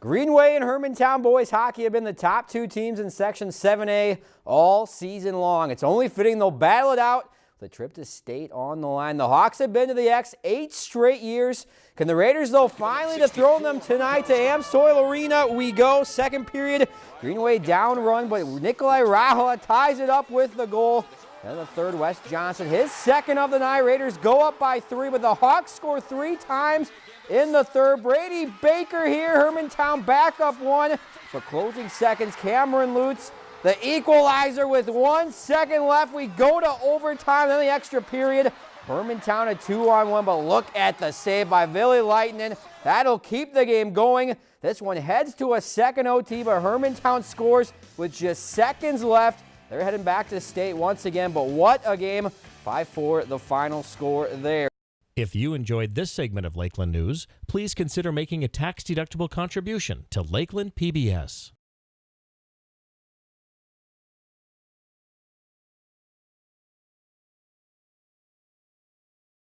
Greenway and Hermantown boys hockey have been the top two teams in Section 7A all season long. It's only fitting they'll battle it out the trip to state on the line. The Hawks have been to the X eight straight years. Can the Raiders, though, finally dethrone them tonight to Amsoil Arena? We go. Second period, Greenway down run, but Nikolai Rahola ties it up with the goal. Then the third, Wes Johnson, his second of the night. Raiders go up by three, but the Hawks score three times in the third. Brady Baker here, Hermantown back up one. For closing seconds, Cameron Lutz, the equalizer with one second left. We go to overtime, then the extra period. Hermantown a two on one, but look at the save by Billy Lightning. That'll keep the game going. This one heads to a second OT, but Hermantown scores with just seconds left. They're heading back to state once again, but what a game. 5-4 the final score there. If you enjoyed this segment of Lakeland News, please consider making a tax-deductible contribution to Lakeland PBS.